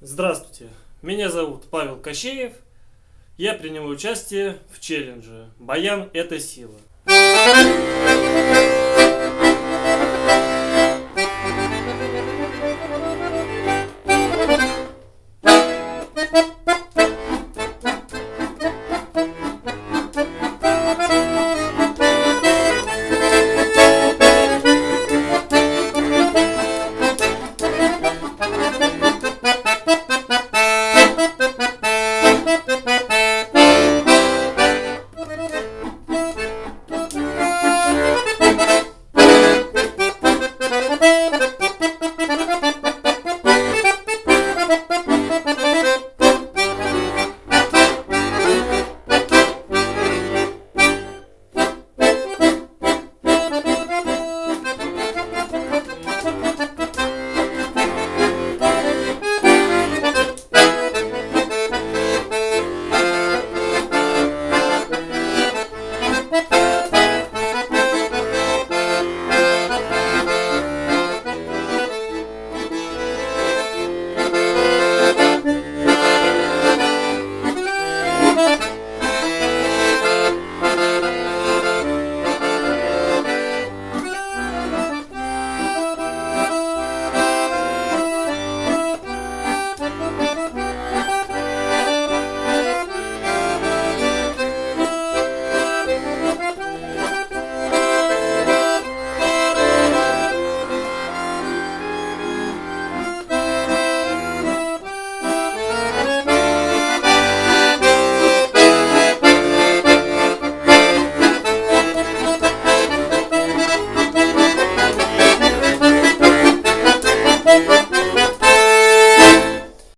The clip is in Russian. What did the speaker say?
Здравствуйте, меня зовут Павел Кощеев. Я принимаю участие в челлендже «Баян – это сила».